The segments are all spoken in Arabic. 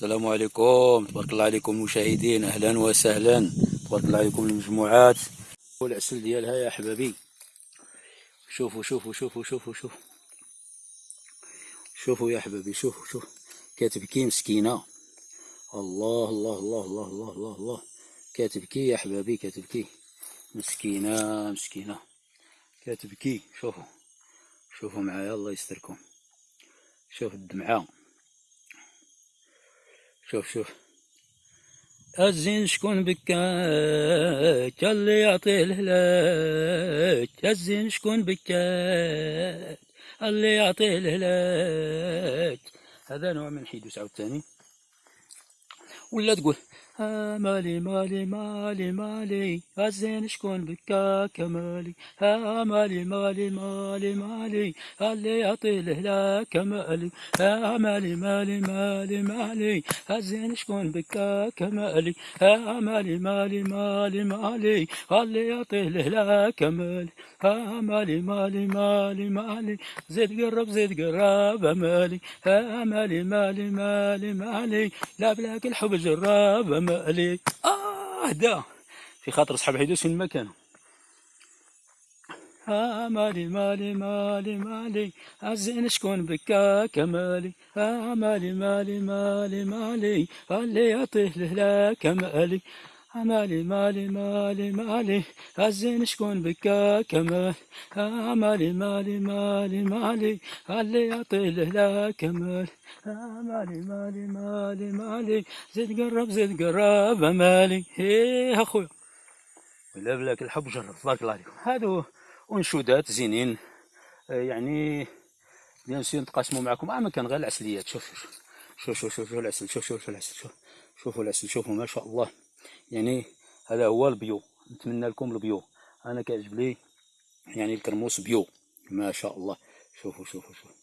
السلام عليكم. تبارك الله عليكم المشاهدين. أهلا وسهلا. تبارك الله عليكم المجموعات. والعسل ديالها يا أحبابي. شوفوا شوفوا شوفوا شوفوا شوفوا. شوفوا يا أحبابي شوفوا شوفوا. كتبكي مسكينة. الله الله الله الله الله الله الله. كتبكي يا أحبابي كتبكي مسكينة مسكينة. كتبكي شوفوا. شوفوا معايا الله يستركم. شوف الدمعة. شوف شوف. الزين شكون بكاك اللي يعطيه الهلاك الزين شكون بكاك اللي يعطيه الهلاك هذا نوع من حيدوس عاوتاني. ولا تقول مالي مالي مالي مالي الزين شكون بكاك مالي ها مالي مالي مالي مالي اللي يعطي الهلاك مالي ها مالي مالي مالي مالي الزين شكون بكاك مالي ها مالي مالي مالي مالي اللي يعطي الهلاك مالي ها مالي مالي مالي مالي زيد قرب زيد قرب مالي ها مالي مالي مالي مالي لا بلاك الحب جراب مالي آه دا في خاطر صحاب حيدوس فين ما كانوا. ها مالي مالي مالي مالي. الزين شكون بكاك مالي ها مالي مالي مالي مالي. اللي يعطيه الهلاك مالي. مالي مالي مالي مالي الزين شكون بكاك مالي ها مالي مالي مالي مالي اللي يعطي الهلاك مالي ها مالي مالي مالي مالي زيد قرب زيد قرب مالي إيه اخويا ولا بلاك الحب جرب تبارك الله عليكم هادو انشودات زينين آه، يعني bien sûr نتقاسموا معكم اما كان غير العسليات شوف شوف شوف شوف شوف العسل شوف شوف شوف العسل شوف شوفوا العسل شوفوا ما شاء الله يعني هذا هو ال bio نتمنى لكم ال bio. أنا كيعجب لي يعني الكرموس bio ما شاء الله. شوفوا شوفوا شوفوا.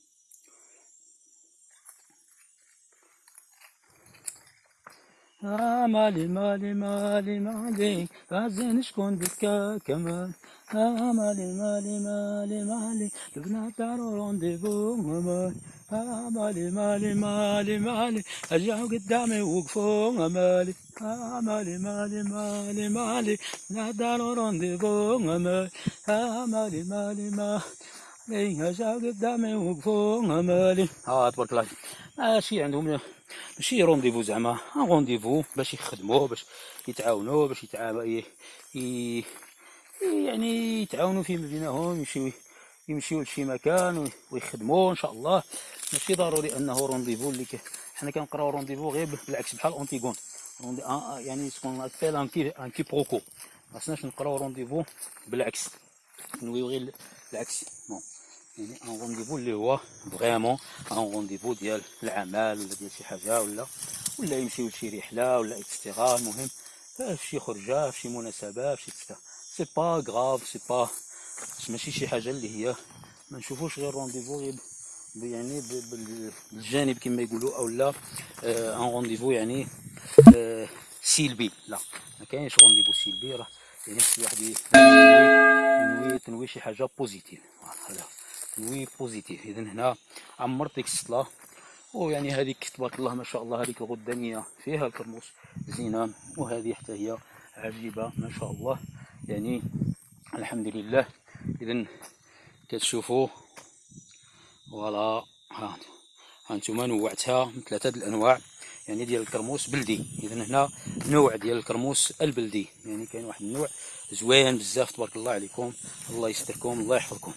آه مالي مالي مالي مالي. غازين شكون بكا كمان؟ آه مالي مالي مالي مالي. البنات دارو rendez-vous مالي آه مالي مالي مالي مالي رجعوا قدامي وقفوا مالي آه مالي مالي مالي مالي البنات دارو rendez-vous مالي آه مالي مالي مالي رجعوا قدامي وقفوا مالي آه تبارك الله ماشي عندهم ماشي رونديفو زعما رونديفو باش يخدموا باش يتعاونوا باش يتعاونوا يعني يتعاونوا فيما بينهم يمشيو يمشيو لشي مكان ويخدموا ان شاء الله ماشي ضروري أنه رونديفو اللي ك... حنا كنقراو رونديفو غير بالعكس بحال اونتيغون روندي... آه يعني سكون ابيل ان كي كي بروكو خصناش نقراو رونديفو بالعكس. نويو غير العكس. bon يعني un rendez-vous اللي هو vraiment un rendez-vous ديال العمل ولا ديال شي حاجة ولا ولا يمشيو لشي رحلة ولا extra المهم في شي خرجة في شي مناسبة في شي extra c'est pas grave c'est pas ماشي شي حاجة اللي هي ما نشوفوش غير rendez-vous غير يعني بالجانب كما يقولوا أو لا un rendez-vous يعني آه سلبي. لا ما كاينش rendez-vous سلبي راه يعني خص الواحد ينوي تنوي شي حاجة positive هذا تنوي positive اذا هنا عمرت ديك السطله ويعني هذيك تبارك الله ما شاء الله هذيك الغدانيه فيها الكرموس زينة وهذه حتى هي عجيبة ما شاء الله. يعني الحمد لله. اذا كتشوفوا voilà ها هانتوما نوعتها من ثلاثة الأنواع يعني ديال الكرموس بلدي. اذا هنا نوع ديال الكرموس البلدي. يعني كاين واحد النوع زوين بزاف تبارك الله عليكم. الله يستركم الله يحفظكم.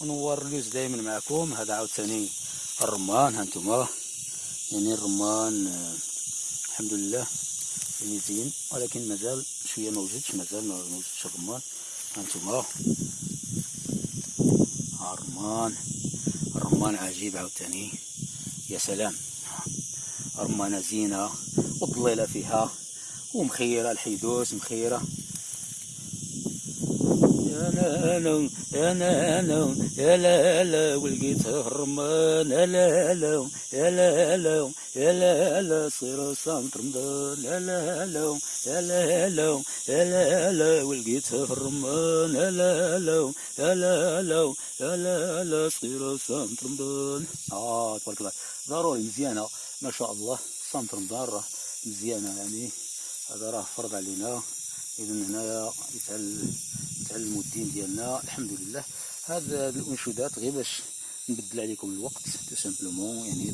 ونور اللوز دائما معكم. هذا عاوتاني الرمان هانتوما. يعني الرمان آه، الحمد لله. يعني زين ولكن مازال شوية ما وجدش مازال ما وجدش الرمان. هانتوما. الرمان الرمان عجيب عاوتاني. يا سلام. رمانة زينة وضليلة فيها ومخيرة الحيدوس مخيرة. يا نانو يا نانو يا لا لا ولقيت الرمان يا لا لا يا لا. لا يا لا لا صير صامت رمضان يا لا لا يا لا لا يا لا لا ولقيت الرمان آه تبارك الله ضروري مزيانه ما شاء الله صامت رمضان راه مزيانه يعني هذا راه فرض علينا اذا هنايا يتعلم يتعلموا الدين ديالنا الحمد لله هاد الانشودات غير باش نبدل عليكم الوقت tout simplement يعني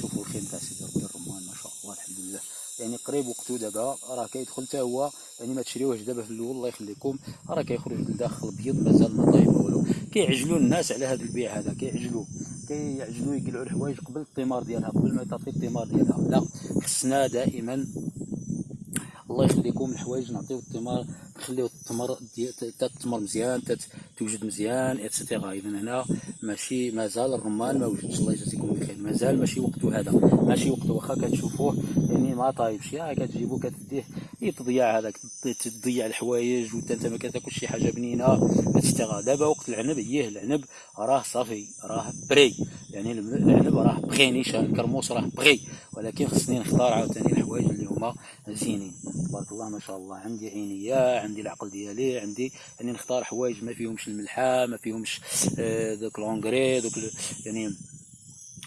شوفوا الخيم تاع سيدي ربي الرمان ما شاء الله الحمد لله يعني قريب وقتو دابا راه كيدخل حتى هو يعني ما تشريوهش دابا في الأول الله يخليكم. راه كيخرج للداخل ابيض مازال ما طايب والو كيعجلوا الناس على هذا البيع هذا كيعجلوا. كيعجلوا يقلعوا الحوايج قبل الثمار ديالها قبل ما تعطي الثمار ديالها. لا خصنا دائما الله يخليكم الحوايج نعطيو الثمار نخليو التمر التمر مزيان توجد مزيان اتسيتيرا اذا هنا ماشي مازال الرمان ما وجدش. الله يجازيكم بخير مازال ماشي وقته هذا. ماشي وقته. واخا كتشوفوه يعني ما طايبش يا كتجيبو كتديه. تضيع هذاك تضيع الحوايج وانت أنت ما كتاكلش شي حاجة بنينة et cetera دابا وقت العنب اييه العنب راه صافي راه بري. يعني العنب راه بغي نيشان. الكرموس راه بغي ولكن خصني نختار عاوتاني الحوايج اللي هما زينين. تبارك الله ما شاء الله. عندي عينيه عندي العقل ديالي عندي يعني نختار حوايج ما فيهمش الملحة ما فيهمش آه، دوك l'engrais دوك يعني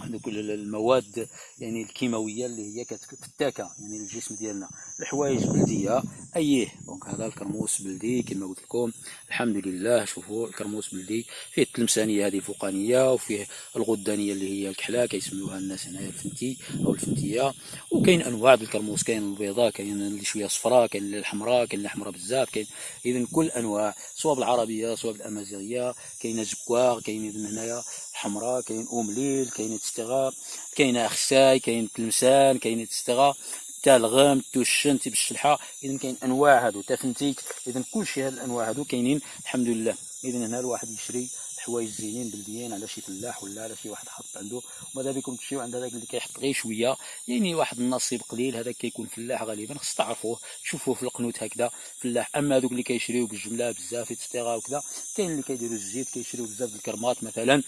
دوك المواد يعني الكيماوية اللي هي كتفتاكه يعني الجسم ديالنا. الحوايج بلدية اييه donc هذا الكرموس بلدي كما قلت لكم. الحمد لله شوفوا الكرموس بلدي. فيه التلمسانية هذه الفوقانية وفيه الغدانية اللي هي الكحله كيسموها الناس هنايا الفنتي أو الفنتية. وكاين أنواع الكرموس كاين البيضاء كاين اللي شوية صفراء كاين اللي الحمراء كاين اللي حمراء بزاف كاين. اذا كل أنواع سواء بالعربية سواء بالأمازيغية كاين زكوار كاين اذا هنايا حمراء كاين أومليل كاين تستغا كاين أخساي كاين تلمسان كاين تستغا تا الغام توشن تي بالشلحة. اذا كاين أنواع هادو تا فنتيك اذا كلشي هاد الأنواع هادو كاينين الحمد لله اذا هنا الواحد يشري حوايج زينين بلديين على شي فلاح ولا على شي واحد حط عنده. وماذا بكم تمشيو عند هذاك اللي كيحط غير شوية؟ يعني واحد النصيب قليل هذاك كيكون فلاح غالبا. خص تعرفوه تشوفوه في القنوت هكذا. فلاح أما هذوك اللي كيشريو بالجملة بزاف et cetera وكذا كاين اللي كيديروا الزيت كيشريو بزاف الكرمات مثلا.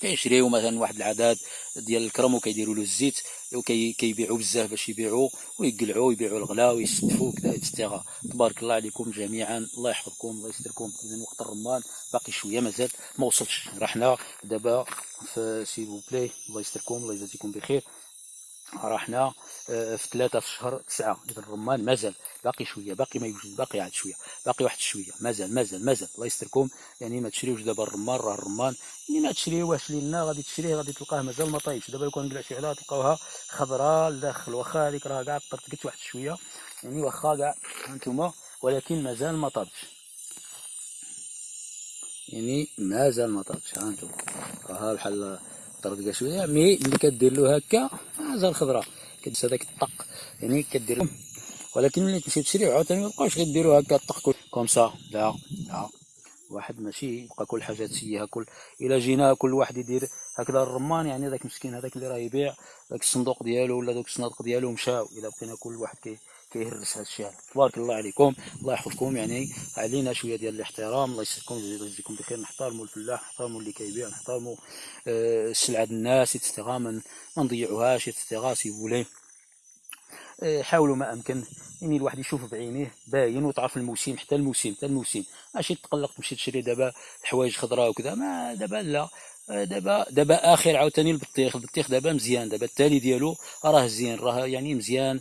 كيشريو مثلا واحد العدد ديال الكرم وكيديروا له الزيت وكيبيعوا بزاف باش يبيعوا ويقلعوا ويبيعوا الغلا ويستفوا كذا et cetera تبارك الله عليكم جميعا. الله يحفظكم الله يستركم. اذا وقت الرمان باقي شوية مازال ما وصلش رحنا دابا s'il vous plaît الله يستركم الله يجازيكم بخير. رحنا آه، في ثلاثة في شهر تسعة. إذا الرمان مازال باقي شوية باقي ما يوجد باقي عاد شوية باقي واحد شوية. مازال مازال مازال. الله يستركم. يعني ما تشريوش دابا الرمان راه الرمان. يعني ما تشريوهش لنا غادي تشريه غادي تلقاه مازال ما طايبش دابا لو كان نقلع شي عليها تلقاوها خضراء لداخل واخا هذيك راه كاع طرطقت واحد شوية. يعني واخا كاع هانتوما ولكن مازال ما طابش. يعني مازال ما طابش. هانتوما. راها بحال طرطقه شوية mais ملي كدير له هكا مازال خضراء كدس هذاك الطق يعني كدير. ولكن ملي تمشي تشري عاوتاني ما بقاوش غيديروا هكا الطق comme ça لا لا. واحد ماشي يبقى كل حاجة تسيها كل. إلا جينا كل واحد يدير هكذا الرمان يعني ذاك مسكين هذاك اللي راه يبيع ذاك الصندوق ديالو ولا ذاك الصنادق ديالو مشاو إلا بقينا كل واحد كي كيهرس هذا الشيء. تبارك الله عليكم. الله يحفظكم. يعني علينا شوية ديال الاحترام. الله يسعدكم ويجزيكم بخير. نحترموا الفلاح نحترموا اللي كيبيع نحترموا آه، السلعه الناس يتستغى ما نضيعوهاش يتستغى si vous voulez آه، حاولوا ما أمكن. يعني الواحد يشوف بعينيه باين وتعرف الموسم. حتى الموسم حتى الموسم. ماشي تقلق تمشي تشري دابا حوايج خضراء وكذا. ما دابا لا. دابا دابا آخر عاوتاني البطيخ. البطيخ دابا مزيان. دابا التالي ديالو راه زين راه يعني مزيان.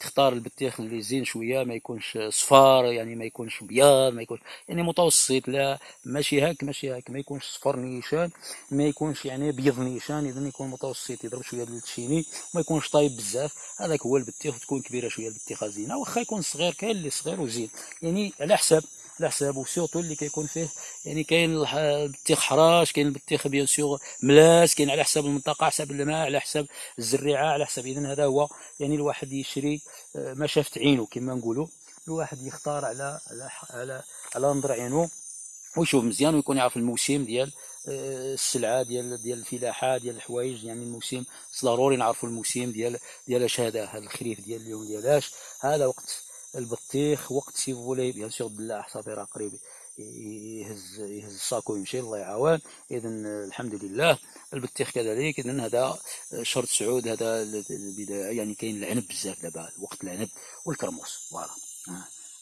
تختار البطيخ اللي زين شوية ما يكونش صفار يعني ما يكونش بياض ما يكونش يعني متوسط لا ماشي هاك ماشي هاك. ما يكونش صفر نيشان ما يكونش يعني بيض نيشان اذا يكون متوسط يضرب شوية التشيني وما يكونش طايب بزاف. هذاك هو البطيخ وتكون كبيرة شوية البطيخة زينة واخا يكون صغير كاين اللي صغير وزين. يعني على حساب على حسابه surtout اللي كيكون فيه يعني كاين البطيخ حراش كاين البطيخ bien sûr ملاس كاين على حساب المنطقة على حساب الماء على حساب الزريعة على حساب اذا هذا هو يعني الواحد يشري آه، ما شافت عينه كما نقولوا. الواحد يختار على على على على نظر عينه ويشوف مزيان ويكون يعرف الموسم ديال آه، السلعة ديال ديال الفلاحة ديال الحوايج يعني الموسم ضروري نعرفوا الموسم ديال ديال اش هذا هذا الخريف ديال اليوم ديال اش هذا وقت البطيخ وقت si vous voulez bien sûr بالله صافي راه قريب يهز يهز الساكو ويمشي الله يعاون اذا الحمد لله البطيخ كذلك. اذا هذا شهر سعود هذا البداية. يعني كاين العنب بزاف دابا وقت العنب والكرموس. voilà.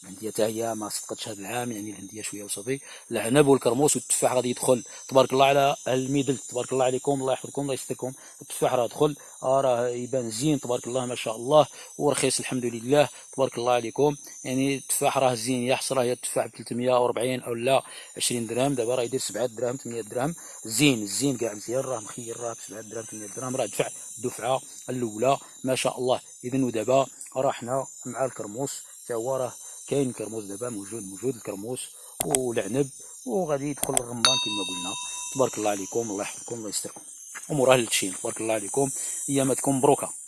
الهنديه حتى هي ما صدقتش هذا العام يعني الهنديه شوية وصافي. العنب والكرموس والتفاح غادي يدخل. تبارك الله على الميدل. تبارك الله عليكم. الله يحفظكم. الله يستركم. التفاح راه دخل. آه راه يبان زين. تبارك الله ما شاء الله. ورخيص الحمد لله. تبارك الله عليكم. يعني التفاح راه زين. يحصل راه التفاح ب 340 أو لا 20 درهم. دابا راه يدير 7 دراهم 8 دراهم زين. زين كاع مزيان. راه مخير. راه ب 7 دراهم 8 دراهم راه دفع الدفعة الأولى. ما شاء الله. اذا ودابا راه حنا مع الكرموس. حتى هو راه كاين الكرموس دابا موجود موجود الكرموس والعنب وغادي يدخل الرمان كما قلنا. تبارك الله عليكم الله يحفظكم الله يستركم. امور أهل التشين تبارك الله عليكم. اياماتكم مبروكة.